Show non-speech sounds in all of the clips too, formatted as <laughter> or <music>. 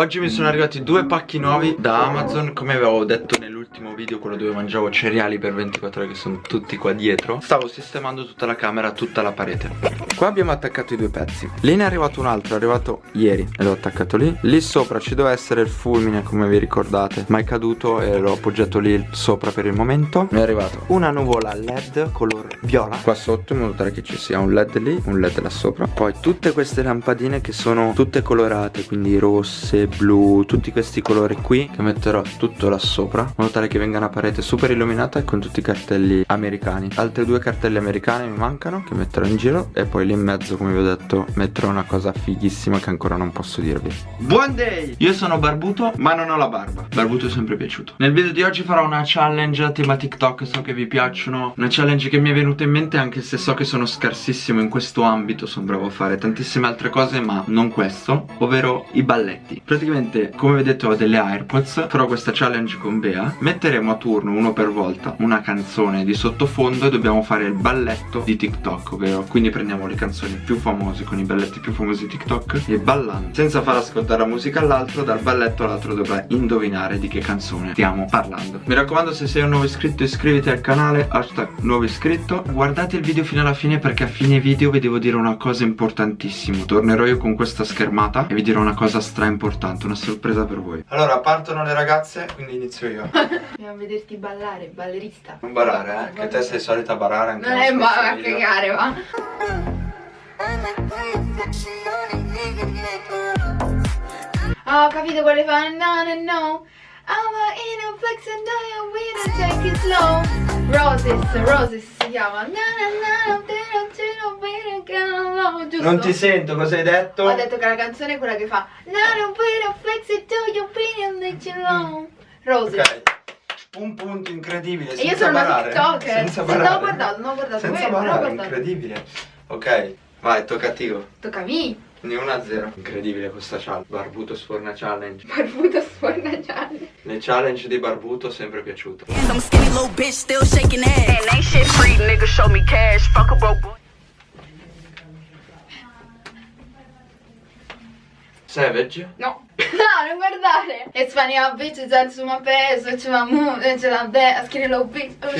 Oggi mi sono arrivati due pacchi nuovi da Amazon. Come avevo detto nell'ultimo video Quello dove mangiavo cereali per 24 ore Che sono tutti qua dietro Stavo sistemando tutta la camera, tutta la parete. Qua abbiamo attaccato i due pezzi. Lì ne è arrivato un altro, è arrivato ieri E l'ho attaccato lì. Lì sopra ci doveva essere il fulmine come vi ricordate. Ma è caduto e l'ho appoggiato lì sopra per il momento. Mi è arrivato una nuvola LED color viola. Qua sotto in modo tale che ci sia un LED lì Un LED là sopra. Poi tutte queste lampadine che sono tutte colorate Quindi rosse, blu, tutti questi colori qui Che metterò tutto là sopra In modo tale che venga una parete super illuminata con tutti i cartelli americani. Altre due cartelli americani mi mancano Che metterò in giro E poi lì in mezzo come vi ho detto Metterò una cosa fighissima che ancora non posso dirvi. Buon day! Io sono barbuto ma non ho la barba. Barbuto è sempre piaciuto. Nel video di oggi farò una challenge a tema TikTok So che vi piacciono. Una challenge che mi è venuta in mente Anche se so che sono scarsissimo in questo ambito Sono bravo a fare tantissime altre cose Ma non questo Ovvero i balletti Praticamente come vedete ho delle Airpods Farò questa challenge con Bea Metteremo a turno uno per volta una canzone di sottofondo E dobbiamo fare il balletto di TikTok Ovvero quindi prendiamo le canzoni più famose Con i balletti più famosi di TikTok E ballando Senza far ascoltare la musica all'altro Dal balletto all'altro dovrà indovinare di che canzone stiamo parlando. Mi raccomando se sei un nuovo iscritto iscriviti al canale Hashtag nuovo iscritto. Guardate il video fino alla fine perché a fine video vi devo dire una cosa importantissima. Tornerò io con questa schermata E vi dirò una cosa stra importante Una sorpresa per voi Allora partono le ragazze quindi inizio io <laughs> Dobbiamo vederti ballare, ballerista. Non barare eh Che te sei solita barare anche Non è ma a cagare, va. Ah, ho capito quale fa. No, no, no. I'm in a flex and I am with take it slow. Roses, Roses si chiama. Non ti sento, cosa hai detto? Ho detto che la canzone è quella che fa know. Roses. Ok Un punto incredibile E senza io sono una TikToker. Senza barare no, ho guardato, no, ho guardato. Senza barare, incredibile Ok, vai, tocca a te Tocca a me. Ne 1 a 0 Incredibile questa challenge Barbuto sforna challenge <laughs> Barbuto sforna giallo. Le challenge di Barbuto sempre piaciute. Savage No. No, non guardare. It's funny how bitches are to my face, so to my mood, and to my bed, skinny little bitch, oh.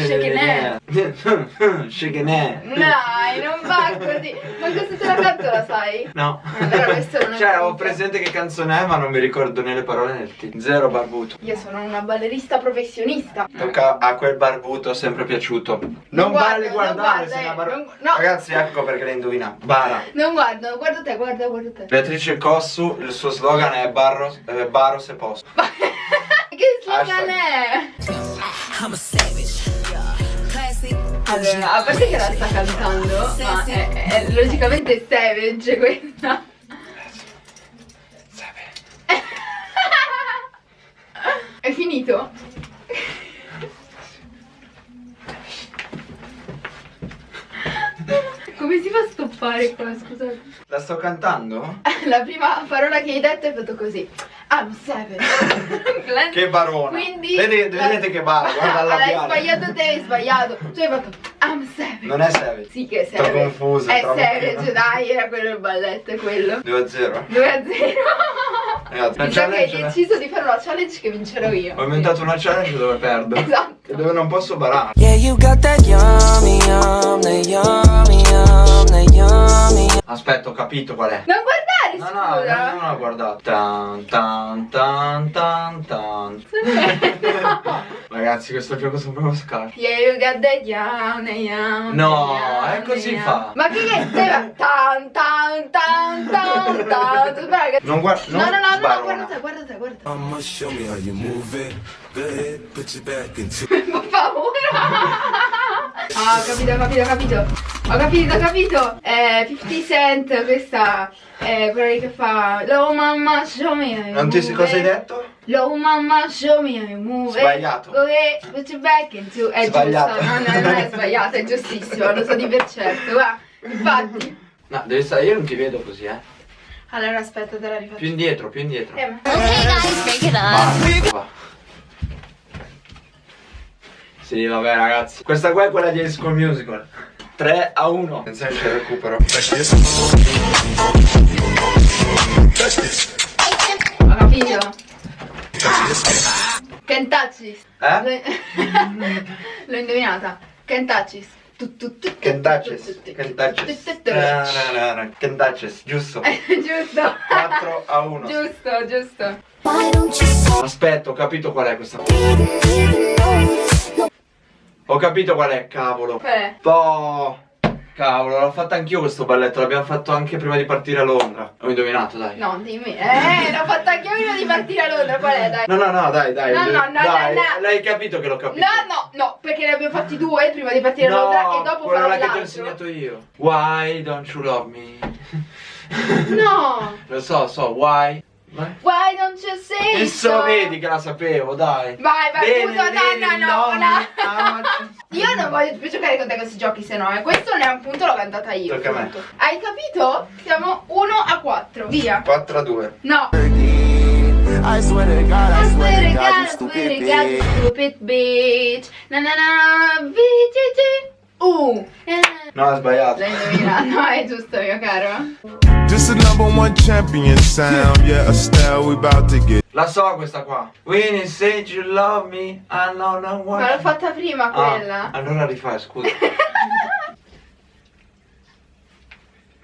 Shaking ass Dai, non va così. Ma questa te la canto la sai? No Allora questo non è Cioè ho presente che canzone è ma non mi ricordo né le parole né il titolo Zero Barbuto Io sono una ballerista professionista. Tocca a quel barbuto sempre piaciuto Non vale non guardare guarda, se eh, la bar- non- no. Ragazzi ecco perché le indovina Bara Non guardo, guarda te, guarda, guarda te. Beatrice Cossu Il suo slogan è Barro, eh, Baro se posso <laughs> che slogan è? I'm a savage. Allora, a parte che la sta cantando, ma è, è logicamente savage questa. <laughs> È finito? Come si fa a stoppare qua, scusate? La sto cantando? <laughs> La prima parola che hai detto è fatto così. I'm. Glenn- <laughs> Che barona Quindi Vedete, vedete che bara, guarda <laughs> il Hai sbagliato te, hai sbagliato. Tu hai fatto I'm savage. Non è savage Sì che è Sto savage. confuso, È savage, pieno. dai, era quello il balletto, è quello. 2 a 0 2 a 0. Mi sa che hai deciso di fare una challenge che vincerò io. Ho inventato una challenge dove perdo Esatto. E dove non posso barare Yeah, you got that yummy, yum, that yummy, yum, that yummy. Aspetta, ho capito qual è Non guardare, No, no, scusa. no, non l'ho guardato. Tan tan tan tan tan. <laughs> Ragazzi, questo gioco sono proprio scarso. Yeah, you got the the yum, No, è così fa. Ma che che stai tan tan tan tan tan <laughs> Non guarda, No, no, no, no, sbarona. guarda te, guarda te, guarda te. I'ma show me how you move it. Go ahead, put your back into <laughs> Fa paura. Ah, ho capito, ho capito, ho capito. Ho capito, ho capito. Eh, 50 Cent, questa è quella che fa Low mamma show me how you Non ti cosa hai detto? Low mamma show me you move it. Sbagliato. Go ahead, put your back into È Sbagliato. giusto, no, no, non è sbagliato, è giustissimo, lo so di per certo, va. Infatti. No, devi stare, io non ti vedo così, eh. Allora aspetta, te la rifaccio. Più indietro, più indietro. Eh, ma- Va. Va. Sì, vabbè, ragazzi. Questa qua è quella di High School Musical. 3 a 1. Attenzione, il recupero. Can tu, touches, tu, tu, tu. can touches, <laughs> giusto, Giusto. 4 a 1 Giusto, giusto. Aspetta, ho capito qual è questa Ho capito qual è, cavolo. Qual è? Oh, cavolo, l'ho fatto anch'io questo balletto, l'abbiamo fatto anche prima di partire a Londra Ho indovinato, dai No, dimmi. Eh, l'ho fatto anche io prima di partire a Londra. Qual è, dai? No, no, no, dai, dai No, no, no, dai, no, no. L'hai capito che l'ho capito No, no, no, perché ne abbiamo fatti due prima di partire a Londra e dopo farò là che ti ho l'altro. insegnato io Why don't you love me? No. <laughs> Lo so, so, why? Vai. Why don't you say E so, vedi che la sapevo, dai Vai, vai, Bene, scusa, no, bene, no, no, no, Io non voglio più giocare con te questi giochi, se no, eh. Questo ne è un punto, l'ho cantata io. Tocca a me. Hai capito? Siamo 1 a 4. Via. 4 a 2 No. I swear to God, I swear to God, I stupid swear to God, stupid bitch. Na na na, VGG. Uh. Eh. No, ha sbagliato L'hai indovinato, no, è giusto, mio caro. This is number one champion sound. Yeah, Estelle, we about to get. La so questa qua When you say you love me I know no one Ma l'ho fatta prima Ah, quella. allora rifai, scusa <laughs>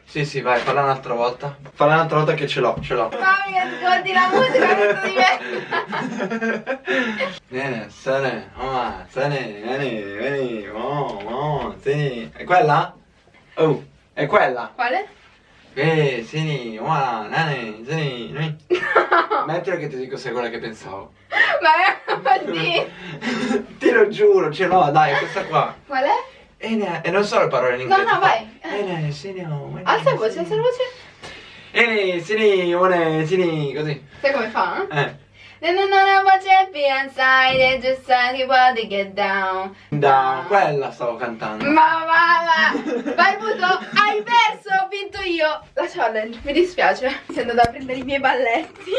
Sì, sì, vai, falla un'altra volta Falla un'altra volta che ce l'ho, ce l'ho Mamma mia, ascolti la musica questo di me. Vieni, se ne, oh, vieni, vieni, oh, oh, sì È quella? Oh, è quella? Quale? Eh, sì, oh, nane, sì, vieni. <laughs> Mettilo che ti dico se è quella che pensavo Ma è sì. <laughs> Ti lo giuro, ce l'ho, dai, questa qua Qual è? E, ne- e non so le parole in No, inglese no, vai. E ne, sì, ne, oh, Alza voce, alza la voce. E ne, sì, ne, oh, ne, sì, ne, così Sai come fa? Eh No, no, no, no, but champion side and just like you want to get down. Da quella stavo cantando Ma va, va. Barbuto, hai perso, ho vinto io. La challenge, mi dispiace. Sei andata a prendere i miei balletti.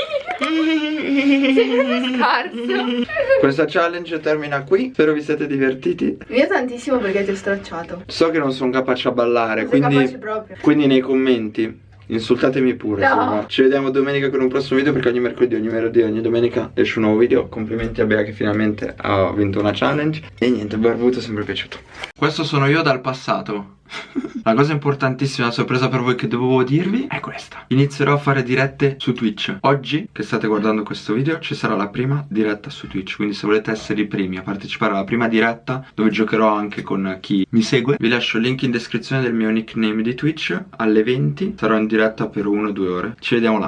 Sei scarso. Questa challenge termina qui Spero vi siete divertiti Io tantissimo perché ti ho stracciato. So che non sono capace a ballare Non sei Quindi, capace proprio. quindi nei commenti Insultatemi pure No. va. Ci vediamo domenica con un prossimo video Perché ogni mercoledì, ogni venerdì, ogni domenica esce un nuovo video Complimenti a Bea che finalmente ha vinto una challenge E niente, Barbuto è sempre piaciuto Questo sono io dal passato La cosa importantissima, la sorpresa per voi che dovevo dirvi è questa. Inizierò a fare dirette su Twitch. Oggi, che state guardando questo video, ci sarà la prima diretta su Twitch Quindi se volete essere i primi a partecipare alla prima diretta Dove giocherò anche con chi mi segue Vi lascio il link in descrizione del mio nickname di Twitch. Alle 20 sarò in diretta per 1-2 ore. Ci vediamo là